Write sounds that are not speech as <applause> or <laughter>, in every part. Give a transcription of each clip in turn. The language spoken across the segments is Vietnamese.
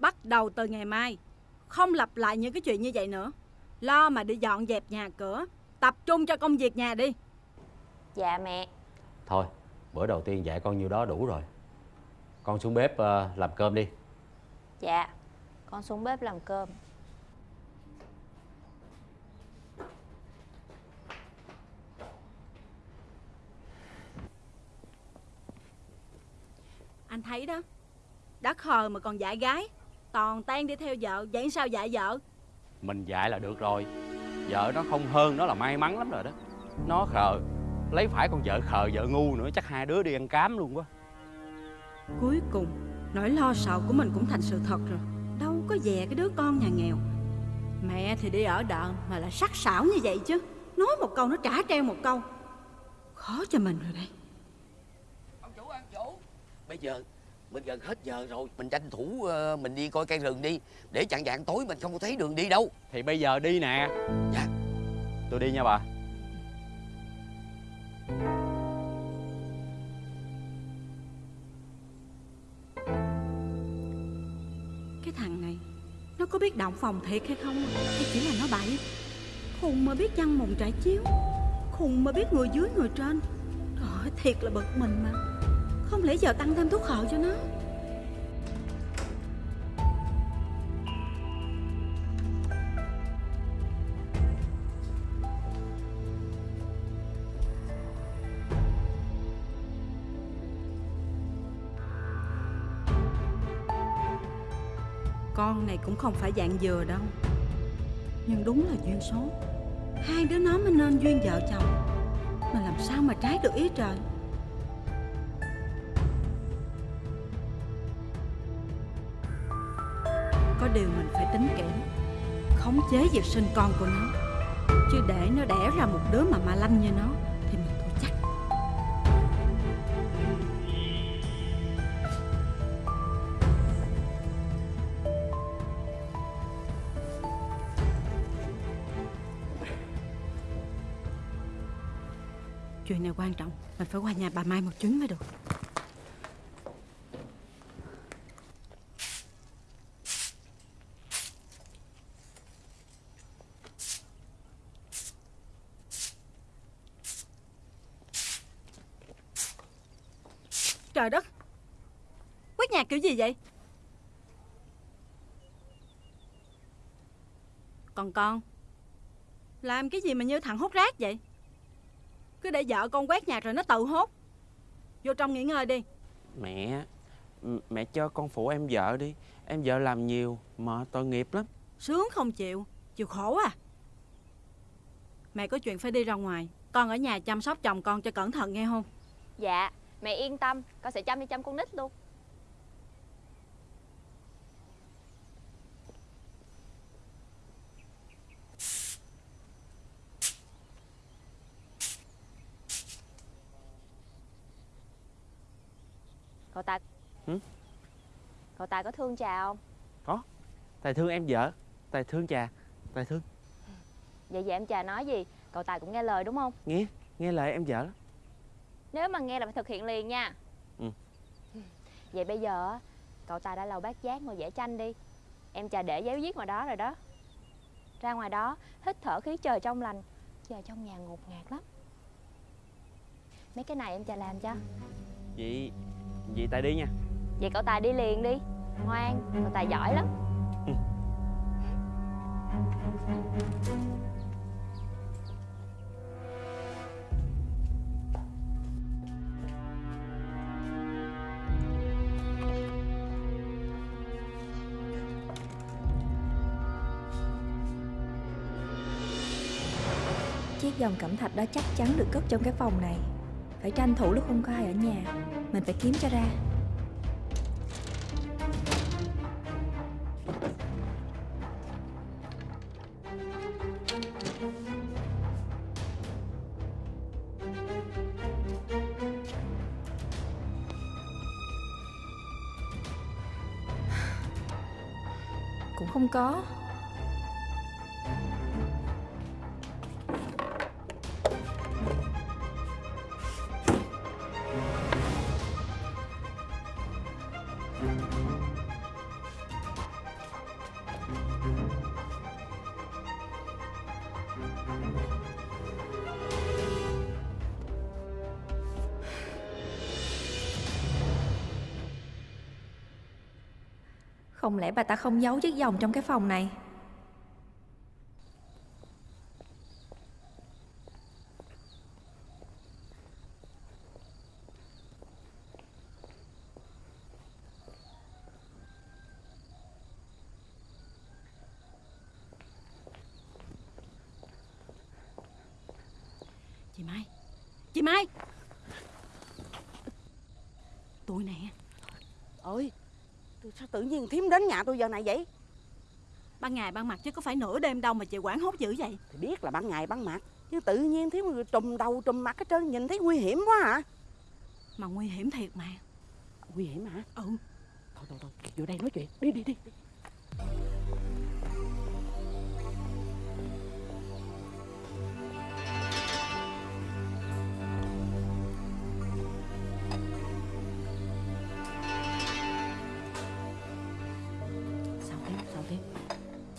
Bắt đầu từ ngày mai. Không lặp lại những cái chuyện như vậy nữa. Lo mà đi dọn dẹp nhà cửa Tập trung cho công việc nhà đi. Dạ mẹ. Thôi bữa đầu tiên dạy con nhiêu đó đủ rồi. Con xuống bếp ờ, làm cơm đi. Dạ Con xuống bếp làm cơm. Anh thấy đó Đã khờ mà còn dạy gái Toàn tan đi theo vợ Vậy sao dạy vợ? Mình dạy là được rồi. Vợ nó không hơn nó là may mắn lắm rồi đó. Nó khờ Lấy phải con vợ khờ vợ ngu nữa Chắc hai đứa đi ăn cám luôn quá. Cuối cùng Nỗi lo sợ của mình cũng thành sự thật rồi. Đâu có dè cái đứa con nhà nghèo. Mẹ thì đi ở đợ Mà lại sắc sảo như vậy chứ. Nói một câu nó trả treo một câu. Khó cho mình rồi đây ông chủ ông chủ. Bây giờ mình gần hết giờ rồi. Mình tranh thủ ờ, mình đi coi cây rừng đi. Để chặn dạng tối mình không có thấy đường đi đâu. Thì bây giờ đi nè. Dạ. Tôi đi nha bà. Cái thằng này Nó có biết động phòng thiệt hay không? Hay chỉ là nó bậy. Khùng mà biết chăn mùng trải chiếu. Khùng mà biết người dưới người trên. Trời ơi, thiệt là bực mình mà Không lẽ giờ tăng thêm thuốc khợ cho nó? Con này cũng không phải dạng dừa đâu. Nhưng đúng là duyên số. Hai đứa nó mới nên duyên vợ chồng. Mà làm sao mà trái được ý trời điều mình phải tính kỹ Khống chế việc sinh con của nó. Chứ để nó đẻ ra một đứa mà ma lanh như nó, Thì mình thua chắc. Chuyện này quan trọng. Mình phải qua nhà bà Mai một chuyến mới được Trời đất Quét nhà kiểu gì vậy còn con. Làm cái gì mà như thằng hút rác vậy? Cứ để vợ con quét nhà rồi nó tự hốt. Vô trong nghỉ ngơi đi. Mẹ Mẹ cho con phụ em vợ đi. Em vợ làm nhiều mà tội nghiệp lắm. Sướng không chịu Chịu khổ à. Mẹ có chuyện phải đi ra ngoài. Con ở nhà chăm sóc chồng con cho cẩn thận nghe không? Dạ Mẹ yên tâm. Con sẽ chăm đi chăm con nít luôn Cậu Tài Hử? Cậu Tài có thương trà không? Tài thương em vợ. Tài thương trà. Tài thương. Vậy giờ em trà nói gì? Cậu Tài cũng nghe lời đúng không? Nghe. Nghe lời em vợ Nếu mà nghe là phải thực hiện liền nha. Ừ. Vậy bây giờ á, Cậu Tài đã lầu bát giác ngồi vẽ tranh đi. Em trà để giấy viết ngoài đó rồi đó. Ra ngoài đó Hít thở khí trời trong lành. Giờ trong nhà ngột ngạt lắm. Mấy cái này em trà làm cho. Vậy Vậy Tài đi nha. Vậy cậu Tài đi liền đi. Ngoan Cậu Tài giỏi lắm. Chiếc vòng cẩm thạch đó chắc chắn được cất trong cái phòng này phải tranh thủ lúc không có ai ở nhà. Mình phải kiếm cho ra. Cũng không có. Không lẽ bà ta không giấu chiếc vòng trong cái phòng này Chị Mai Chị Mai Tụi nè ơi sao tự nhiên thím đến nhà tôi giờ này vậy? Ban ngày ban mặt chứ có phải nửa đêm đâu mà chị quản hốt dữ vậy? Thì biết là ban ngày ban mặt chứ tự nhiên thím trùm đầu trùm mặt hết trơn nhìn thấy nguy hiểm quá hả Mà nguy hiểm thiệt mà. Nguy hiểm hả? Ừ. Thôi thôi thôi vô đây nói chuyện. Đi đi đi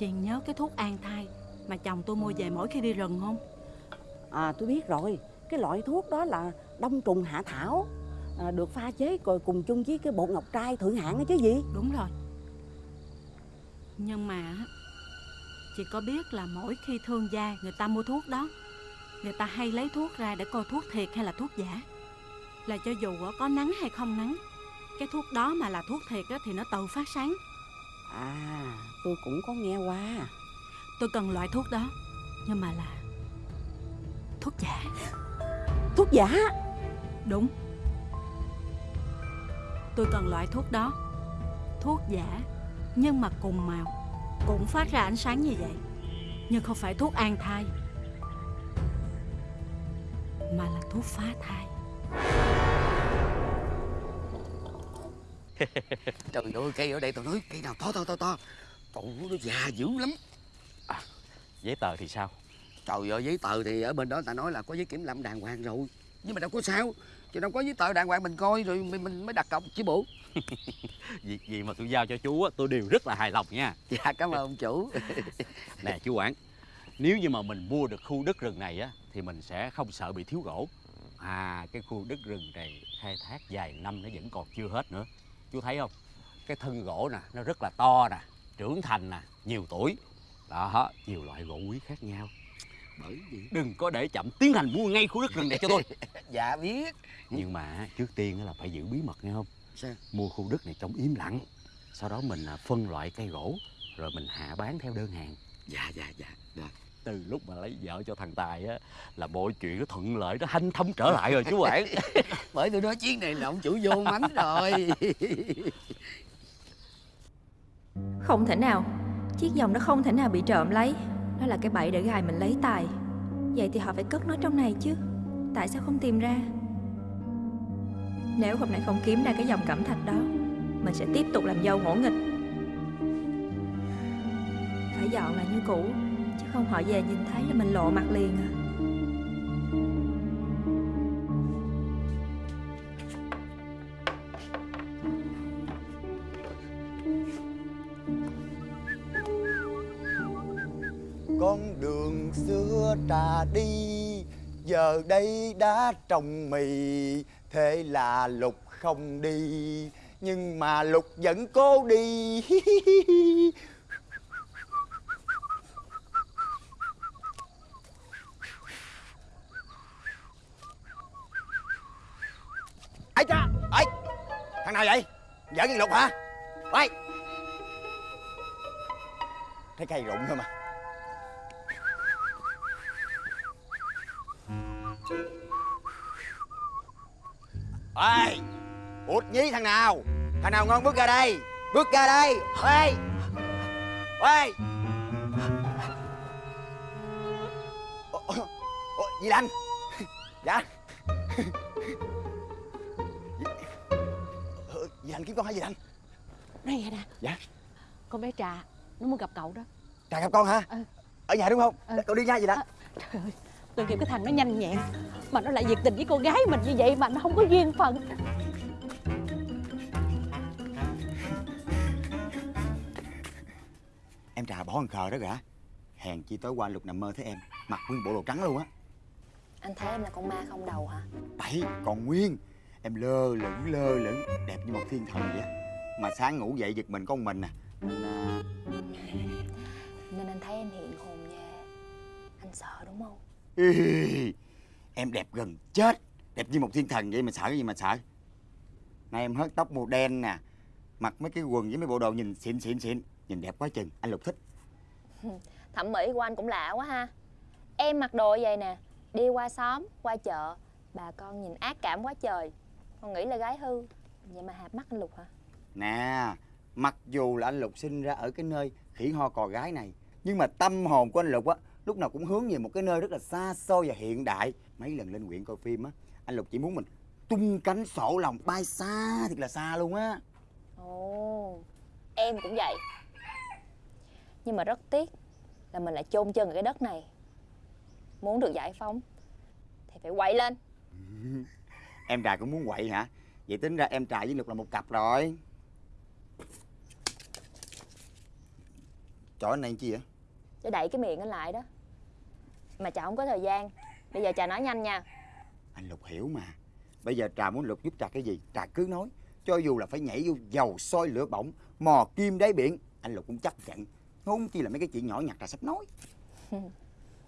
Chị nhớ cái thuốc an thai Mà chồng tôi mua về mỗi khi đi rừng không? À tôi biết rồi. Cái loại thuốc đó là đông trùng hạ thảo. À, Được pha chế rồi cùng chung với cái bột ngọc trai thượng hạng đó chứ gì? Đúng rồi. Nhưng mà Chị có biết là mỗi khi thương gia người ta mua thuốc đó Người ta hay lấy thuốc ra để coi thuốc thiệt hay là thuốc giả. Là cho dù có nắng hay không nắng Cái thuốc đó mà là thuốc thiệt á, thì nó tự phát sáng À tôi cũng có nghe qua. Tôi cần loại thuốc đó Nhưng mà là Thuốc giả. Thuốc giả? Đúng. Tôi cần loại thuốc đó. Thuốc giả Nhưng mà cùng màu. Cũng phát ra ánh sáng như vậy Nhưng không phải thuốc an thai Mà là thuốc phá thai Trời ơi cây ở đây tao nói cây nào to to to to. Trời ơi, nó già dữ lắm. Giấy tờ thì sao? Trời ơi giấy tờ thì ở bên đó ta nói là có giấy kiểm lâm đàng hoàng rồi. Nhưng mà đâu có sao Chứ đâu có giấy tờ đàng hoàng mình coi rồi mình, mình mới đặt cọc chứ bộ. <laughs> Việc gì mà tôi giao cho chú á tôi đều rất là hài lòng nha. Dạ cảm ơn ông chủ. <laughs> Nè chú quản nếu như mà mình mua được khu đất rừng này á thì mình sẽ không sợ bị thiếu gỗ. À cái khu đất rừng này khai thác vài năm nó vẫn còn chưa hết nữa chú thấy không? Cái thân gỗ nè nó rất là to nè trưởng thành nè nhiều tuổi. Đó nhiều loại gỗ quý khác nhau. Bởi vì đừng có để chậm tiến hành mua ngay khu đất rừng này cho tôi. <laughs> Dạ biết. Nhưng mà trước tiên là phải giữ bí mật nghe không? Sao? Mua khu đất này trong im lặng. Sau đó mình à, phân loại cây gỗ rồi mình hạ bán theo đơn hàng. Dạ dạ dạ. Rồi từ lúc mà lấy vợ cho thằng tài á là mọi chuyện nó thuận lợi nó hanh thông trở lại rồi chú quản <laughs> Bởi tôi nói chuyến này là ông chủ vô mánh rồi. <laughs> Không thể nào. Chiếc vòng đó không thể nào bị trộm lấy. Đó là cái bẫy để gài mình lấy tài. Vậy thì họ phải cất nó trong này chứ. Tại sao không tìm ra? Nếu hôm nay không kiếm ra cái vòng cẩm thạch đó Mình sẽ tiếp tục làm dâu ngỗ nghịch. Phải dọn lại như cũ không, họ về nhìn thấy là mình lộ mặt liền à. Con đường xưa trà đi, giờ đây đã trồng mì. Thế là lục không đi, nhưng mà lục vẫn cố đi. <laughs> ấy cha ấy thằng nào vậy? Giỡn gì lục hả? Ấy thấy cây rụng thôi mà. Ê út nhí thằng nào? Thằng nào ngon bước ra đây? Bước ra đây. Ê. Ê. Gì anh? Dạ. Lanh kiếm con hả dì Lanh Này nè Dạ. Con bé Trà Nó muốn gặp cậu đó. Trà gặp con hả? Ừ. Ở nhà đúng không? Ừ. Cậu đi nha dì Lanh Trời ơi Tôi kêu cái thằng nó nhanh nhẹn. Mà nó lại nhiệt tình với cô gái mình như vậy Mà nó không có duyên phận. Em Trà bỏ con khờ đó gã Hèn chi tối qua lục nằm mơ thấy em Mặc nguyên bộ đồ trắng luôn á. Anh thấy em là con ma không đầu hả? Bậy còn nguyên Em lơ lửng lơ lửng. Đẹp như một thiên thần vậy. Mà sáng ngủ dậy giật mình con mình nè anh à, Nên anh thấy em hiện hồn về. Anh sợ đúng không? Ý, em đẹp gần chết. Đẹp như một thiên thần vậy mà sợ cái gì mà sợ? Nay em hớt tóc màu đen nè. Mặc mấy cái quần với mấy bộ đồ nhìn xịn xịn xịn. Nhìn đẹp quá chừng anh lục thích. <laughs> Thẩm mỹ của anh cũng lạ quá ha. Em mặc đồ vậy nè. Đi qua xóm, qua chợ. Bà con nhìn ác cảm quá trời Con nghĩ là gái hư. Vậy mà hạp mắt anh Lục hả? nè mặc dù là anh lục sinh ra ở cái nơi khỉ ho cò gái này nhưng mà tâm hồn của anh lục á lúc nào cũng hướng về một cái nơi rất là xa xôi và hiện đại. Mấy lần lên huyện coi phim á anh lục chỉ muốn mình tung cánh sổ lòng bay xa thiệt là xa luôn á. Ồ Em cũng vậy. Nhưng mà rất tiếc Là mình lại chôn chân ở cái đất này. Muốn được giải phóng Thì phải quậy lên <laughs> em trà cũng muốn quậy hả? Vậy tính ra em trà với lục là một cặp rồi. Anh này chi vậy? Để đẩy cái miệng anh lại đó. Mà chả không có thời gian. Bây giờ trà nói nhanh nha. Anh lục hiểu mà. Bây giờ trà muốn lục giúp trà cái gì? Trà cứ nói. Cho dù là phải nhảy vô dầu sôi lửa bỏng mò kim đáy biển anh lục cũng chấp nhận. Huống chi là mấy cái chuyện nhỏ nhặt trà sắp nói. <laughs>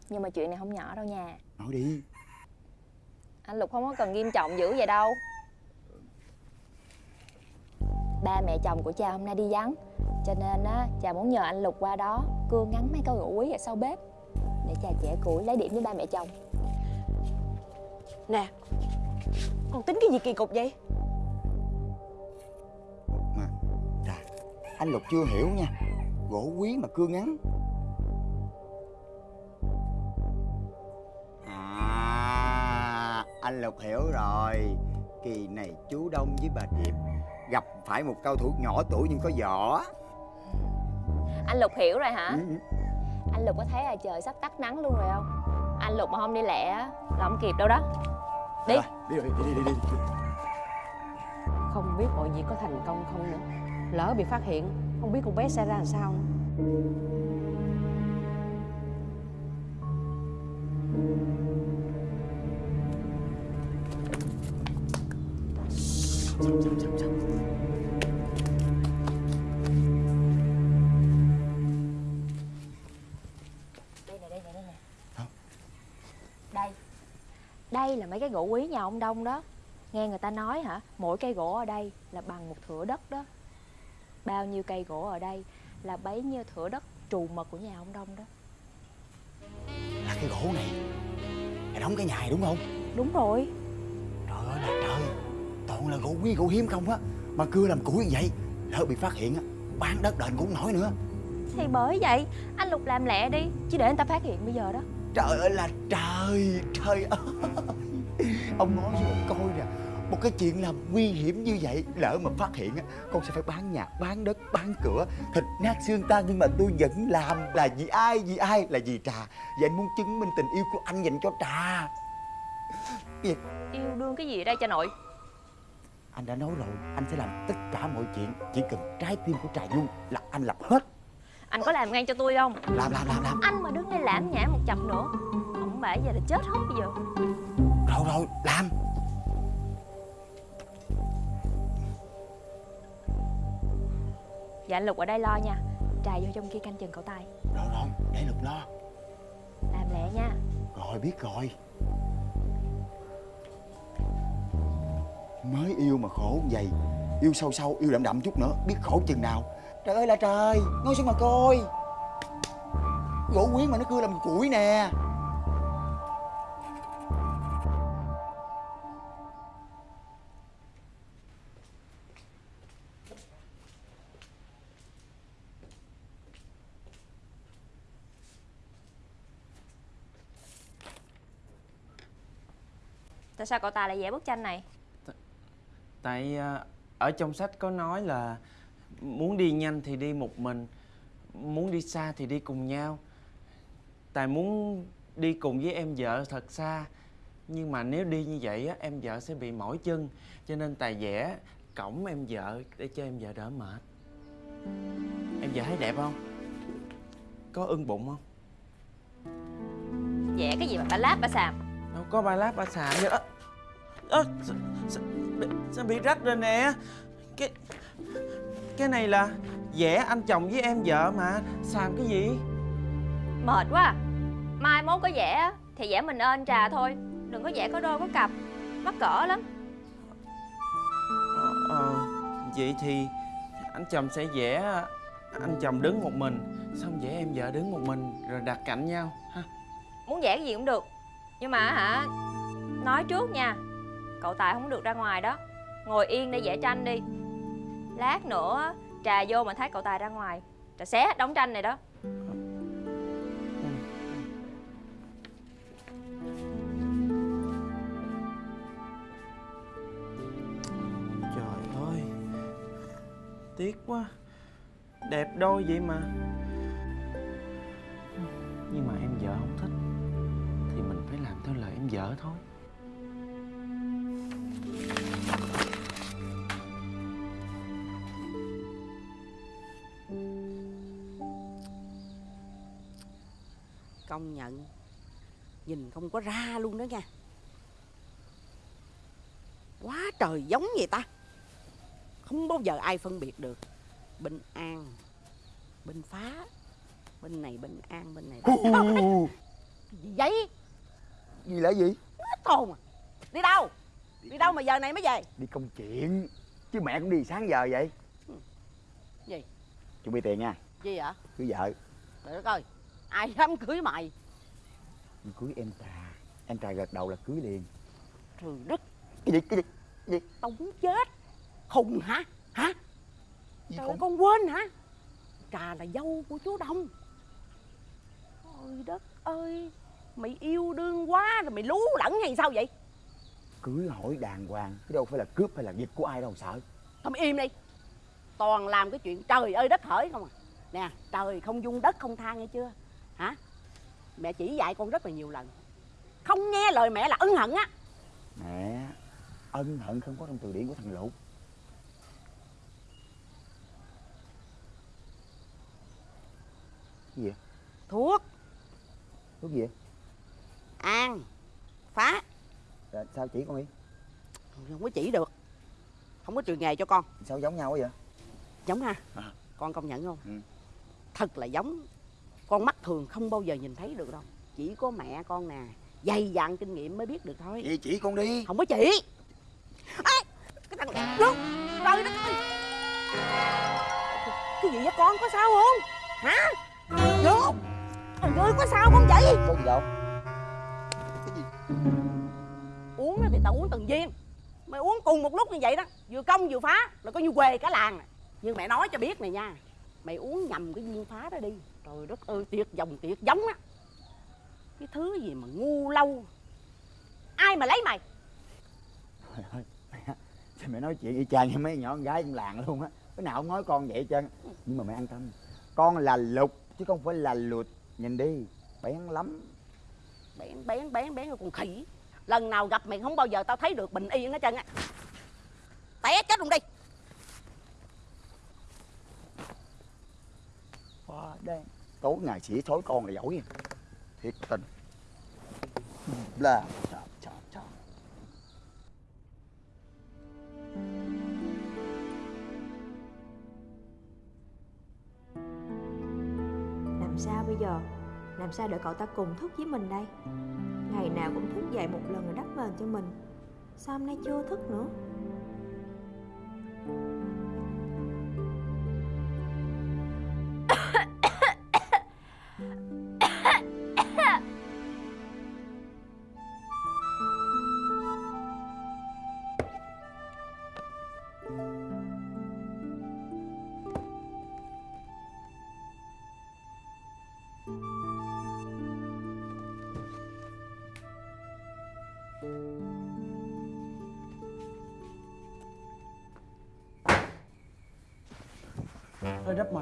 Nhưng mà chuyện này không nhỏ đâu nha. Nói đi Anh Lục không có cần nghiêm trọng dữ vậy đâu. Ba mẹ chồng của cha hôm nay đi vắng Cho nên á, cha muốn nhờ anh Lục qua đó Cưa ngắn mấy câu gỗ quý ở sau bếp Để cha trẻ củi lấy điểm với ba mẹ chồng. Nè Con tính cái gì kỳ cục vậy? Mà trà anh lục chưa hiểu nha. Gỗ quý mà cưa ngắn anh lục hiểu rồi kỳ này chú đông với bà điệp gặp phải một cao thủ nhỏ tuổi nhưng có võ Anh Lục hiểu rồi hả? Ừ. Anh Lục có thấy là trời sắp tắt nắng luôn rồi không? Anh Lục mà không đi lẹ á, là không kịp đâu đó Đi Rồi, đi rồi đi đi đi, đi. Không biết mọi việc có thành công không nữa Lỡ bị phát hiện Không biết con bé sẽ ra làm sao nữa. Đây nè, đây là mấy cái gỗ quý nhà ông Đông đó. Nghe người ta nói hả? Mỗi cây gỗ ở đây là bằng một thửa đất đó. Bao nhiêu cây gỗ ở đây Là bấy nhiêu thửa đất trù mật của nhà ông Đông đó. Là cái gỗ này là đóng cái nhà này đúng không? Đúng rồi toàn là gỗ quý gỗ hiếm không á. Mà cưa làm củi như vậy lỡ bị phát hiện á bán đất đền cũng nổi nữa. Thì bởi vậy Anh Lục làm lẹ đi Chứ để người ta phát hiện bây giờ đó. Trời ơi là trời Trời ơi. <laughs> Ông nói cho con coi nè Một cái chuyện làm nguy hiểm như vậy Lỡ mà phát hiện á Con sẽ phải bán nhà, bán đất, bán cửa Thịt nát xương tan Nhưng mà tôi vẫn làm Là vì ai, vì ai Là vì Trà. Và anh muốn chứng minh tình yêu của anh dành cho Trà. Việc Yêu đương cái gì đây cha nội anh đã nói rồi Anh sẽ làm tất cả mọi chuyện Chỉ cần trái tim của Trà Dung Là anh làm hết. Anh có làm ngay cho tôi không? Làm, làm, làm, làm. Anh mà đứng đây lãm nhảm một chập nữa Ông bà giờ là chết hết bây giờ. Rồi, rồi, làm. Dạ anh Lục ở đây lo nha. Trà vô trong kia canh chừng cậu tay Rồi, rồi, để Lục lo. Làm lẹ nha. Rồi biết rồi Mới yêu mà khổ như vậy. Yêu sâu sâu, yêu đậm đậm chút nữa Biết khổ chừng nào. Trời ơi là trời, ngồi xuống mà coi? Gỗ quyến mà nó cưa làm củi nè. Tại sao cậu ta lại vẽ bức tranh này? Tại à, ở trong sách có nói là muốn đi nhanh thì đi một mình, muốn đi xa thì đi cùng nhau. Tài muốn đi cùng với em vợ thật xa. Nhưng mà nếu đi như vậy á, em vợ sẽ bị mỏi chân. Cho nên Tài vẽ cổng em vợ để cho em vợ đỡ mệt. Em vợ thấy đẹp không? Có ưng bụng không? Vẽ cái gì mà bà láp bà xàm Đâu có ba lát ba xàm vậy đó. Ơ, sao, sao, bị rách rồi nè? Cái cái này là vẽ anh chồng với em vợ mà xàm cái gì? Mệt quá. À. Mai mốt có vẽ thì vẽ mình ơn trà thôi. Đừng có vẽ có đôi có cặp. Mắc cỡ lắm. Ờ, ờ, vậy thì anh chồng sẽ vẽ anh chồng đứng một mình xong vẽ em vợ đứng một mình rồi đặt cạnh nhau ha. Muốn vẽ cái gì cũng được. Nhưng mà hả Nói trước nha Cậu Tài không được ra ngoài đó. Ngồi yên để vẽ tranh đi. Lát nữa, Trà vô mà thấy cậu Tài ra ngoài. Trà xé hết đống tranh này đó. Trời ơi, tiếc quá. Đẹp đôi vậy mà. Nhưng mà em vợ không thích, thì mình phải làm theo lời em vợ thôi công nhận. Nhìn không có ra luôn đó nha. Quá trời giống vậy ta. Không bao giờ ai phân biệt được. Bình an bình phá. Bên này bình an bên này gì vậy? Gì là gì? Hết hồn à đi đâu đi đâu mà giờ này mới về? Đi công chuyện chứ mẹ cũng đi sáng giờ vậy. Gì? Chuẩn bị tiền nha. Gì vậy? Cưới vợ. Để coi ai dám cưới mày? Cưới em trà. Em trà gật đầu là cưới liền. Trời đất. Cái gì cái gì cái gì? Tao muốn chết. Khùng hả? Hả? Gì trời khùng? ơi, con quên hả? Trà là dâu của chú đông. Ôi đất ơi mày yêu đương quá rồi mày lú lẫn hay sao vậy cưới hỏi đàng hoàng chứ đâu phải là cướp hay là giật của ai đâu sợ. Mày im đi. Toàn làm cái chuyện trời ơi đất hỡi không à. Nè trời không dung đất không tha nghe chưa? Hả? Mẹ chỉ dạy con rất là nhiều lần. Không nghe lời mẹ là ân hận á. Mẹ ân hận không có trong từ điển của thằng lục. Cái gì vậy? Thuốc. Thuốc gì vậy? An. Phá Dạ, sao chỉ con đi? Không có chỉ được. Không có trường nghề cho con. Sao giống nhau quá vậy? Giống ha? À. con công nhận không? Ừ. thật là giống. Con mắt thường không bao giờ nhìn thấy được đâu. Chỉ có mẹ con nè dày dặn kinh nghiệm mới biết được thôi. Vậy chỉ con đi. Không có chỉ. Ê, cái thằng này luôn trời đất ơi cái gì vậy con có sao không? Hả? Luôn trời ơi có sao không vậy con gì đâu á thì tao uống từng viên. Mày uống cùng một lúc như vậy đó vừa công vừa phá là coi như quề cả làng nè nhưng mẹ nói cho biết này nha mày uống nhầm cái viên phá đó đi. Trời đất ơi tuyệt dòng tuyệt giống á. Cái thứ gì mà ngu lâu ai mà lấy mày? Trời ơi, mẹ, sao mẹ nói chuyện y chang như mấy nhỏ con gái trong làng luôn á. Cái nào cũng nói con vậy trơn. Nhưng mà mẹ an tâm con là lục chứ không phải là lụt nhìn đi bén lắm. Bén bén bén bén rồi con khỉ lần nào gặp mày không bao giờ tao thấy được bình yên hết trơn á. Té chết luôn đi. Quá đen tối ngày chỉ thối con là giỏi nha. Thiệt tình. Là Làm sao để cậu ta cùng thức với mình đây? Ngày nào cũng thức dậy một lần rồi đắp mền cho mình. Sao hôm nay chưa thức nữa?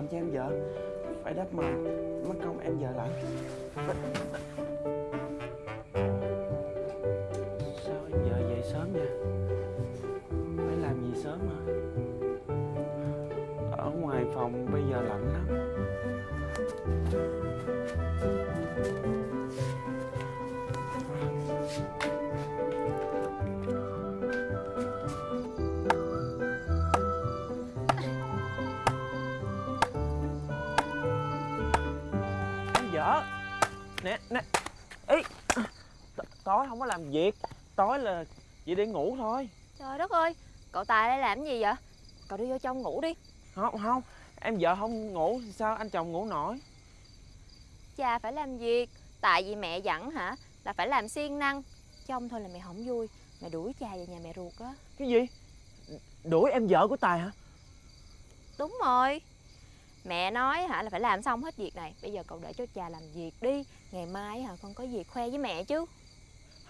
Mền cho em vợ. Phải đắp mền mất công em vợ lại. Sao em vợ về sớm nha phải làm gì sớm hả? Ở ngoài phòng bây giờ lạnh lắm. Tối không có làm việc. Tối là chỉ để ngủ thôi. Trời đất ơi Cậu Tài đây làm gì vậy? Cậu đi vô trong ngủ đi. Không không em vợ không ngủ thì sao anh chồng ngủ nổi? Cha phải làm việc. Tại vì mẹ dặn hả? Là phải làm siêng năng. Trong thôi là mẹ không vui. Mẹ đuổi cha về nhà mẹ ruột á. Cái gì? Đuổi em vợ của tài hả? Đúng rồi. Mẹ nói hả là phải làm xong hết việc này. Bây giờ cậu để cho cha làm việc đi. Ngày mai hả con có việc khoe với mẹ chứ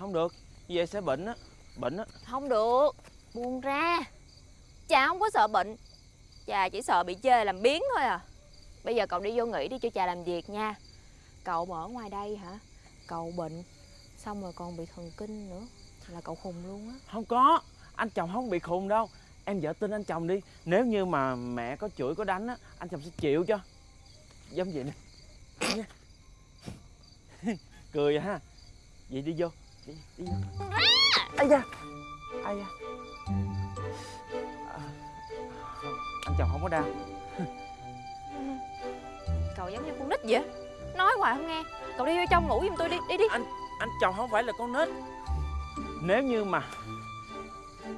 không được vậy sẽ bệnh á bệnh á. Không được Buông ra. Cha không có sợ bệnh Cha chỉ sợ bị chê làm biến thôi à. Bây giờ cậu đi vô nghỉ đi cho cha làm việc nha. Cậu mà ở ngoài đây hả? Cậu bệnh Xong rồi còn bị thần kinh nữa Là cậu khùng luôn á. Không có anh chồng không bị khùng đâu. Em vợ tin anh chồng đi nếu như mà mẹ có chửi có đánh á anh chồng sẽ chịu cho. Giống vậy nè. <laughs> Cười ha. Vậy đi vô đi, đi vô ai da. Ai da. À, anh chồng không có đau. Cậu giống như con nít vậy. Nói hoài không nghe. Cậu đi vô trong ngủ giùm tôi đi. Đi đi. Anh chồng không phải là con nít. Nếu như mà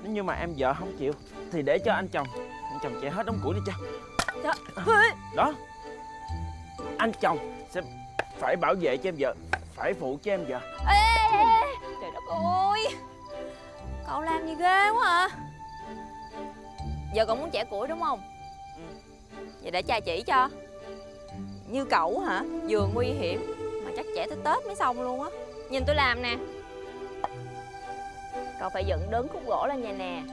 nếu như mà em vợ không chịu thì để cho anh chồng anh chồng chạy hết đống củi đi cho. Đó. Anh chồng sẽ phải bảo vệ cho em vợ phải phụ cho em vợ. Ê, Ơi Cậu làm gì ghê quá à? Giờ cậu muốn chẻ củi đúng không? Vậy để cha chỉ cho. Như cậu hả? Vừa nguy hiểm. Mà chắc chẻ tới Tết mới xong luôn á. Nhìn tôi làm nè. Cậu phải dựng đứng khúc gỗ lên vậy nè.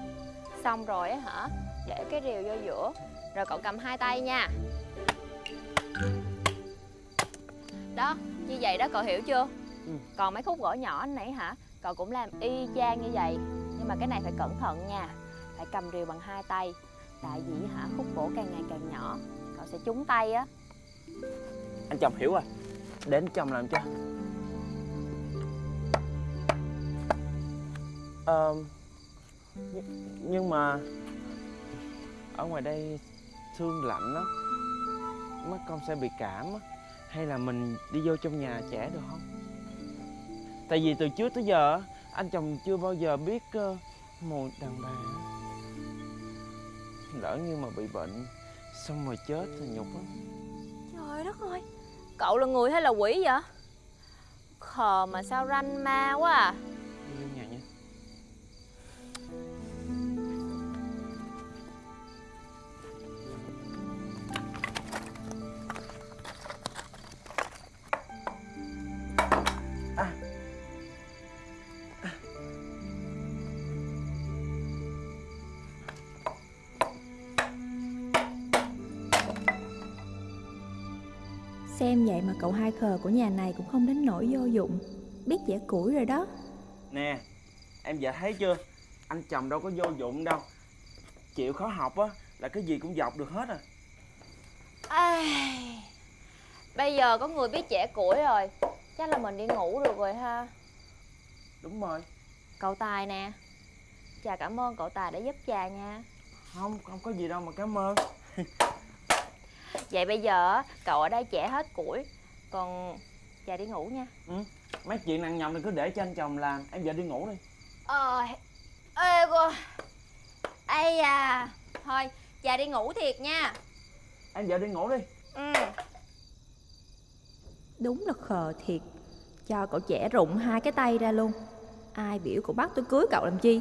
Xong rồi á hả? Để cái rìu vô giữa. Rồi cậu cầm hai tay nha. Đó Như vậy đó cậu hiểu chưa? Ừ. Còn mấy khúc gỗ nhỏ nãy hả Cậu cũng làm y chang như vậy. Nhưng mà cái này phải cẩn thận nha. Phải cầm rìu bằng hai tay. Tại vì hả khúc gỗ càng ngày càng nhỏ. Cậu sẽ trúng tay á. Anh chồng hiểu rồi. Đến chồng làm cho. Ờ, nhưng, nhưng mà ở ngoài đây thương lạnh lắm mắt con sẽ bị cảm hay là mình đi vô trong nhà trẻ được không? Tại vì từ trước tới giờ anh chồng chưa bao giờ biết ờ, mùi đàn bà lỡ như mà bị bệnh xong rồi chết thì nhục lắm. Trời đất ơi Cậu là người hay là quỷ vậy? Khờ mà sao ranh ma quá à Xem vậy mà cậu hai khờ của nhà này cũng không đến nỗi vô dụng. Biết dẻ củi rồi đó. Nè, em vợ thấy chưa? Anh chồng đâu có vô dụng đâu. Chịu khó học á là cái gì cũng dọc được hết à. Ai... Bây giờ có người biết trẻ củi rồi. Chắc là mình đi ngủ được rồi ha. Đúng rồi. Cậu Tài nè. Chà cảm ơn cậu Tài đã giúp trà nha. Không, không có gì đâu mà cảm ơn <laughs> Vậy bây giờ cậu ở đây trẻ hết củi Còn trà đi ngủ nha. Mấy chuyện nặng nhọc thì cứ để cho anh chồng làm. Em vợ đi ngủ đi. Ờ Ê cô. Ây à Thôi trà đi ngủ thiệt nha. Em vợ đi ngủ đi. Ừ. Đúng là khờ thiệt. Cho cậu trẻ rụng hai cái tay ra luôn. Ai biểu cậu bắt tôi cưới cậu làm chi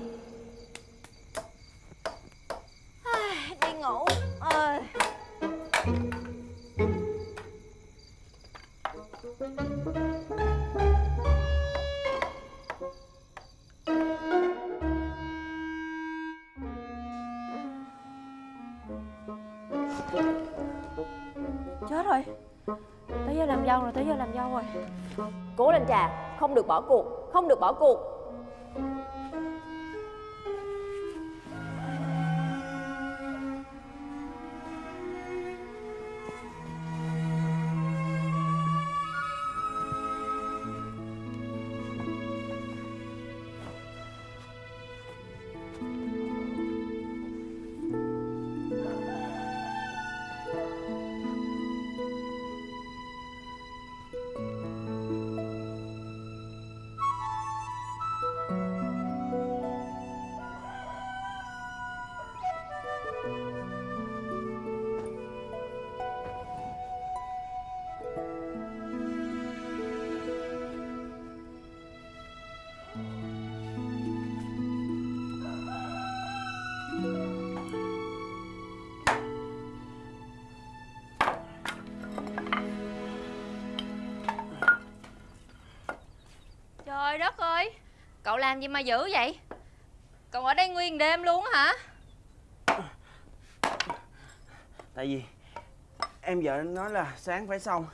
trà, không được bỏ cuộc, không được bỏ cuộc. Làm gì mà dữ vậy? Cậu ở đây nguyên đêm luôn á hả? Tại vì em vợ nói là sáng phải xong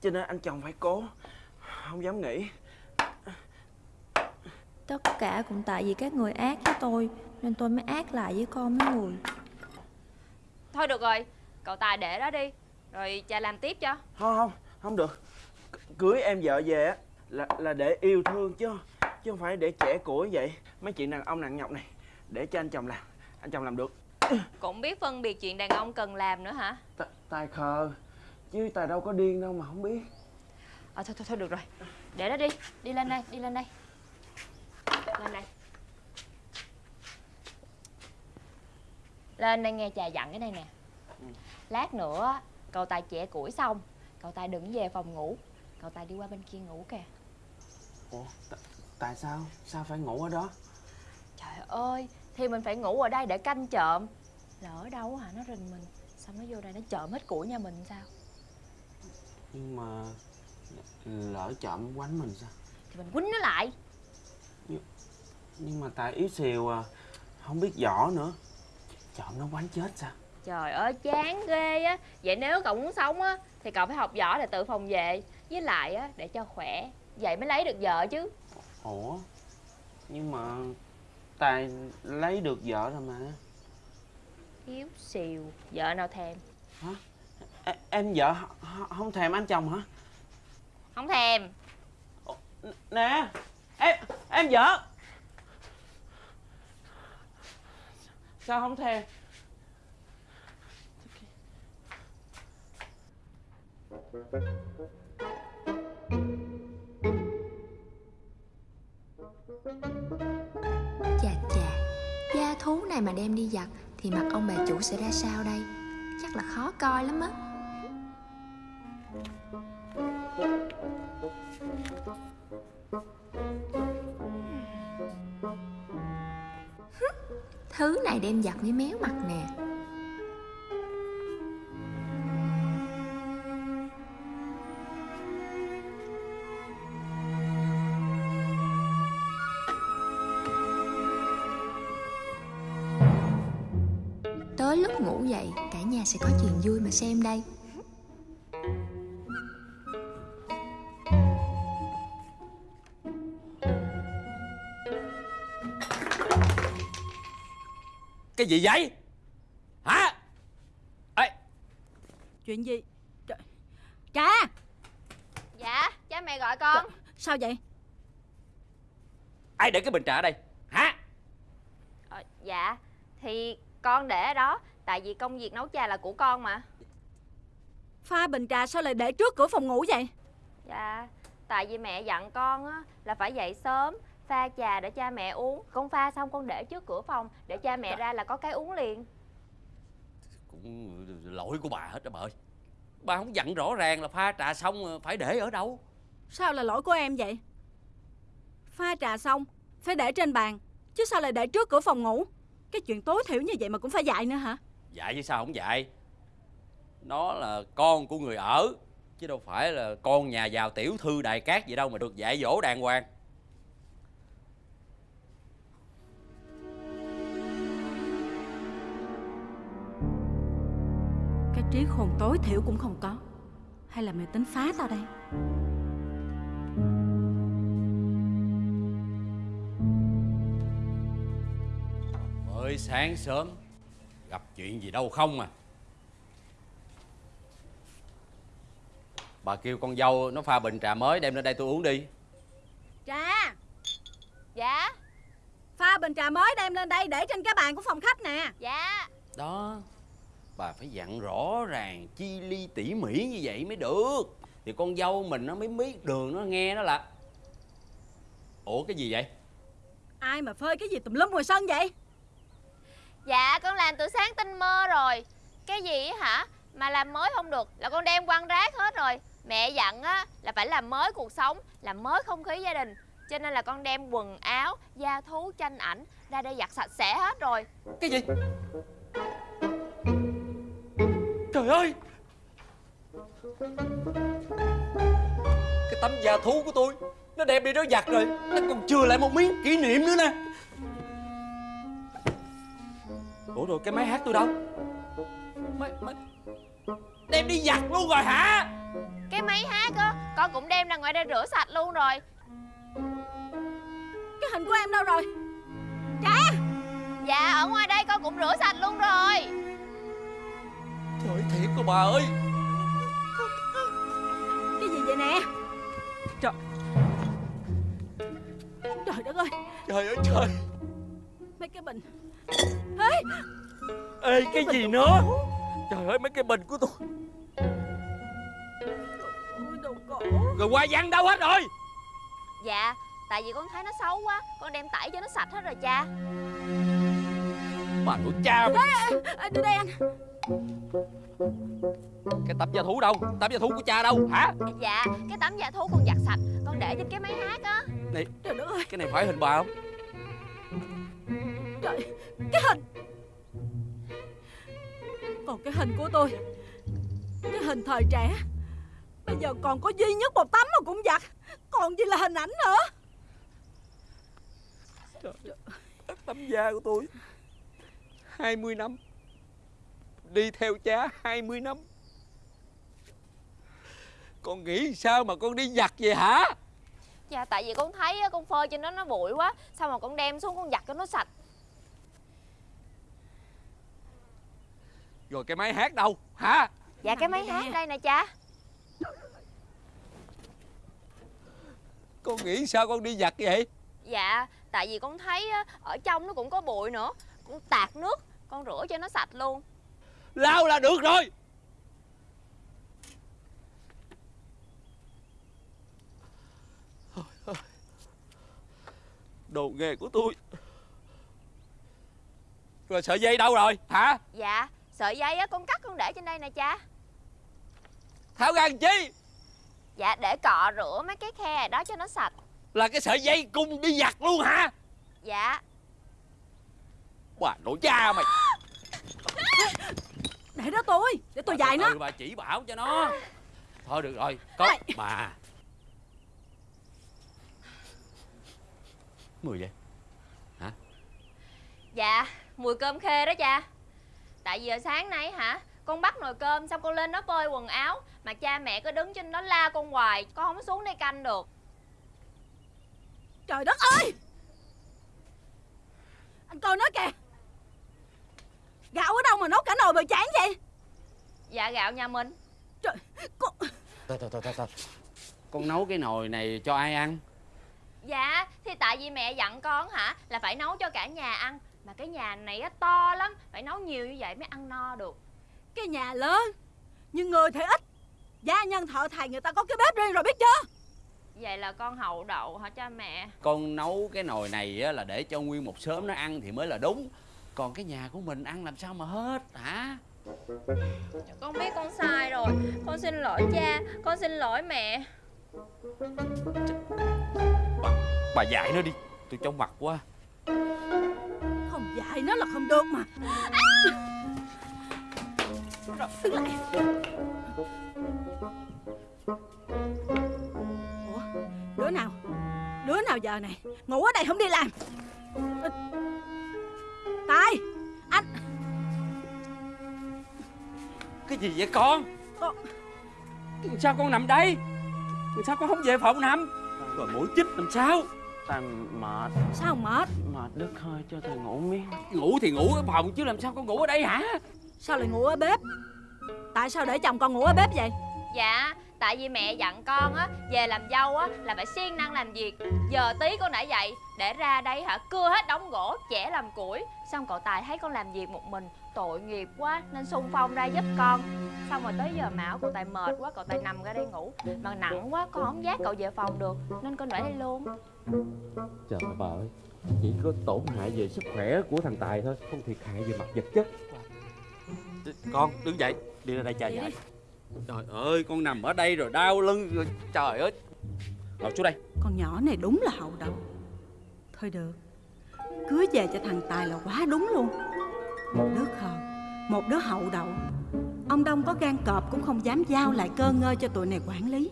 Cho nên anh chồng phải cố Không dám nghỉ. Tất cả cũng tại vì các người ác với tôi Nên tôi mới ác lại với con mấy người. Thôi được rồi Cậu Tài để đó đi Rồi cha làm tiếp cho. Không không không được. C- Cưới em vợ về á là, là để yêu thương chứ Chứ không phải để trẻ củi vậy. Mấy chuyện đàn ông nặng nhọc này Để cho anh chồng làm Anh chồng làm được. Cũng biết phân biệt chuyện đàn ông cần làm nữa hả? T Tài khờ Chứ Tài đâu có điên đâu mà không biết. Ờ thôi thôi thôi được rồi. Để đó đi Đi lên đây Đi lên đây. Lên đây. Lên đây nghe cha dặn cái này nè. Lát nữa Cậu Tài chẻ củi xong Cậu Tài đừng về phòng ngủ. Cậu Tài đi qua bên kia ngủ kìa. Ủa Tại sao? Sao phải ngủ ở đó? Trời ơi Thì mình phải ngủ ở đây để canh trộm. Lỡ đâu hả? Nó rình mình. Xong nó vô đây nó trộm hết củi nhà mình sao? Nhưng mà Lỡ chậm quánh mình sao? Thì mình quýnh nó lại. Nhưng mà Tài yếu xìu à Không biết võ nữa. Chậm nó quánh chết sao? Trời ơi chán ghê á. Vậy nếu cậu muốn sống á Thì cậu phải học võ để tự phòng vệ. Với lại á để cho khỏe. Vậy mới lấy được vợ chứ Ủa? Nhưng mà Tài lấy được vợ rồi mà. Thiếu xìu Vợ nào thèm? Ê, Em vợ không thèm anh chồng hả? Không thèm. Nè Em em vợ. Sao không thèm? Chà thú này mà đem đi giặt thì mặt ông bà chủ sẽ ra sao đây? Chắc là khó coi lắm á. Thứ này đem giặt với méo mặt nè. Xem đây. Cái gì vậy? Hả? Ê! Chuyện gì? Trời. Cha! Dạ cha mẹ gọi con. Sao vậy? Ai để cái bình trà ở đây? Hả? Ờ, Dạ Thì con để ở đó Tại vì công việc nấu trà là của con mà Pha bình trà sao lại để trước cửa phòng ngủ vậy? Dạ Tại vì mẹ dặn con á Là phải dậy sớm Pha trà để cha mẹ uống. Con pha xong con để trước cửa phòng Để cha mẹ ra là có cái uống liền. Cũng lỗi của bà hết đó bà ơi. Bà không dặn rõ ràng là pha trà xong phải để ở đâu. Sao là lỗi của em vậy? Pha trà xong Phải để trên bàn Chứ sao lại để trước cửa phòng ngủ? Cái chuyện tối thiểu như vậy mà cũng phải dạy nữa hả? Dạy chứ sao không dạy Nó là con của người ở Chứ đâu phải là con nhà giàu tiểu thư đại cát gì đâu mà được dạy dỗ đàng hoàng. Cái trí khôn tối thiểu cũng không có. Hay là mày tính phá tao đây? Mới sáng sớm Gặp chuyện gì đâu không à Bà kêu con dâu nó pha bình trà mới đem lên đây tôi uống đi. Trà? Dạ. Pha bình trà mới đem lên đây để trên cái bàn của phòng khách nè. Dạ. Đó Bà phải dặn rõ ràng chi ly tỉ mỉ như vậy mới được. Thì con dâu mình nó mới biết đường nó nghe nó là. Ủa cái gì vậy? Ai mà phơi cái gì tùm lum ngoài sân vậy? Dạ con làm từ sáng tinh mơ rồi. Cái gì á hả? Mà làm mới không được là con đem quăng rác hết rồi Mẹ dặn á là phải làm mới cuộc sống Làm mới không khí gia đình. Cho nên là con đem quần áo, da thú, tranh ảnh Ra đây giặt sạch sẽ hết rồi. Cái gì? Trời ơi! Cái tấm da thú của tôi Nó Nó đem đi nó giặt rồi. Nó còn chừa lại một miếng kỷ niệm nữa nè. Ủa rồi cái máy hát tôi đâu? Máy, máy... Đem đi giặt luôn rồi hả? Cái máy hát á Con cũng đem ra ngoài đây rửa sạch luôn rồi. Cái hình của em đâu rồi? Dạ. Ở ngoài đây con cũng rửa sạch luôn rồi. Trời ơi, thiệt rồi bà ơi. Cái gì vậy nè? Trời. Trời đất ơi. Trời ơi trời. Mấy cái bình. Ê. Cái gì nữa Trời ơi mấy cái bình của tôi. Rồi hoa văn đâu hết rồi? Dạ Tại vì con thấy nó xấu quá Con đem tẩy cho nó sạch hết rồi cha. Bà của cha mày à, Đưa đây anh. Cái tấm da thú đâu? Tấm da thú của cha đâu? Hả? Dạ Cái tấm dạ thú con giặt sạch Con để trên cái máy hát á. Trời đất ơi. Cái này phải hình bà không? Trời Cái hình Còn cái hình của tôi. Cái hình thời trẻ. Bây giờ còn có duy nhất một tấm mà cũng giặt. Còn gì là hình ảnh nữa? Tấm da của tôi. 20 năm. Đi theo cha 20 năm. Con nghĩ sao mà con đi giặt vậy hả? Dạ tại vì con thấy con phơi trên đó nó bụi quá. Sao mà con đem xuống con giặt cho nó sạch Rồi cái máy hát đâu? Hả? Dạ cái máy hát đây nè cha. Con nghĩ sao con đi giặt vậy? Dạ tại vì con thấy ở trong nó cũng có bụi nữa. Con tạt nước Con rửa cho nó sạch luôn. Lao là được rồi. Đồ nghề của tôi. Rồi sợi dây đâu rồi? Hả? Dạ sợi dây á con cắt con để trên đây nè cha. Tháo ra chi! Dạ để cọ rửa mấy cái khe đó cho nó sạch. Là cái sợi dây cùng đi giặt luôn hả? Dạ. Bà nội cha mày. <laughs> Để đó tôi Để tôi dạy nó. bà chỉ bảo cho nó. Thôi được rồi Có Ê. bà. Mười vậy Dạ mùi cơm khê đó cha Tại vì giờ sáng nay hả Con bắt nồi cơm xong con lên đó phơi quần áo Mà cha mẹ cứ đứng trên đó la con hoài Con không có xuống đây canh được. Trời đất ơi! Anh coi nó kìa! Gạo ở đâu mà nấu cả nồi bờ chán vậy? Dạ gạo nhà mình. Trời con... Thôi thôi thôi thôi. Con nấu cái nồi này cho ai ăn? Dạ thì tại vì mẹ dặn con hả Là phải nấu cho cả nhà ăn Mà cái nhà này á to lắm Phải nấu nhiều như vậy mới ăn no được. Cái nhà lớn Nhưng người thì ít. Gia nhân thợ thầy người ta có cái bếp riêng rồi biết chưa? Vậy là con hậu đậu hả cha mẹ? Con nấu cái nồi này á, là để cho nguyên một xóm nó ăn thì mới là đúng. Còn cái nhà của mình ăn làm sao mà hết hả? Con biết con sai rồi. Con xin lỗi cha Con xin lỗi mẹ. Bà dạy nó đi Tôi trong mặt quá dạy nó là không được mà. Rồi đứng lại Ủa đứa nào? Đứa nào giờ này? Ngủ ở đây không đi làm. Tài Anh. Cái gì vậy con? Con Sao con nằm đây? Sao con không về phòng nằm? Rồi mũi chích làm sao Tại mệt. Sao mệt? Mệt đứt hơi cho thầy ngủ miếng. Ngủ thì ngủ ở phòng chứ làm sao con ngủ ở đây hả? Sao lại ngủ ở bếp? Tại sao để chồng con ngủ ở bếp vậy? Dạ Tại vì mẹ dặn con á Về làm dâu á Là phải siêng năng làm việc. Giờ tí con đã dậy Để ra đây hả? Cưa hết đống gỗ Chẻ làm củi. Xong cậu Tài thấy con làm việc một mình Tội nghiệp quá Nên xung phong ra giúp con. Xong rồi tới giờ mão cậu Tài mệt quá Cậu Tài nằm ra đây ngủ. Mà nặng quá Con không dắt cậu về phòng được Nên con để đây luôn Trời ơi bà ơi Chỉ có tổn hại về sức khỏe của thằng Tài thôi Không thiệt hại về mặt vật chất. Con đứng dậy Đi ra đây cha dạy Trời ơi con nằm ở đây rồi đau lưng rồi Trời ơi. Ngồi xuống đây. Con nhỏ này đúng là hậu đậu Thôi được Cưới về cho thằng Tài là quá đúng luôn. Một đứa khờ Một đứa hậu đậu Ông Đông có gan cọp cũng không dám giao lại cơ ngơi cho tụi này quản lý.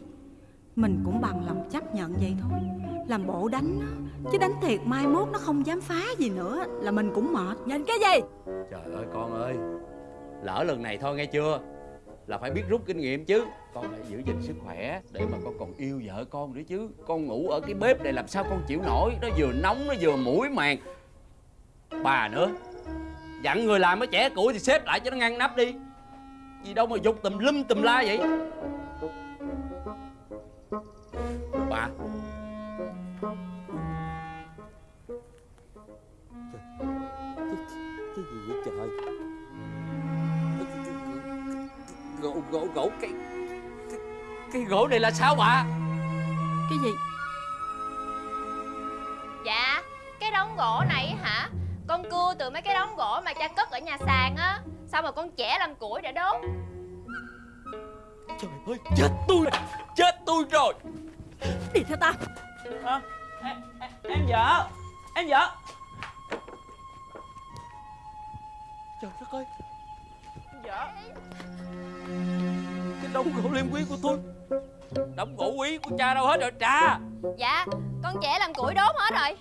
Mình cũng bằng lòng chấp nhận vậy thôi làm bộ đánh nó, Chứ đánh thiệt mai mốt nó không dám phá gì nữa, Là mình cũng mệt. Nhìn cái gì? Trời ơi, con ơi, Lỡ lần này thôi nghe chưa? Là phải biết rút kinh nghiệm chứ. Con phải giữ gìn sức khỏe Để mà con còn yêu vợ con nữa chứ. Con ngủ ở cái bếp này làm sao con chịu nổi? Nó vừa nóng, nó vừa mũi màng. Bà nữa, Dặn người làm cái trẻ củi thì xếp lại cho nó ngăn nắp đi. Gì đâu mà dục tùm lum tùm la vậy? Gỗ gỗ cái cái, cái gỗ này là sao bà Cái gì? Dạ Cái đống gỗ này hả? Con cưa từ mấy cái đống gỗ mà cha cất ở nhà sàn á Xong rồi con chẻ làm củi để đốt? Trời ơi chết tôi rồi Chết tôi rồi. Đi theo ta à, em, vợ Em vợ. Trời đất ơi. Em vợ cái đống gỗ liêm quý của tôi. Đống gỗ quý của cha đâu hết rồi, cha. Dạ Con trẻ làm củi đốt hết rồi.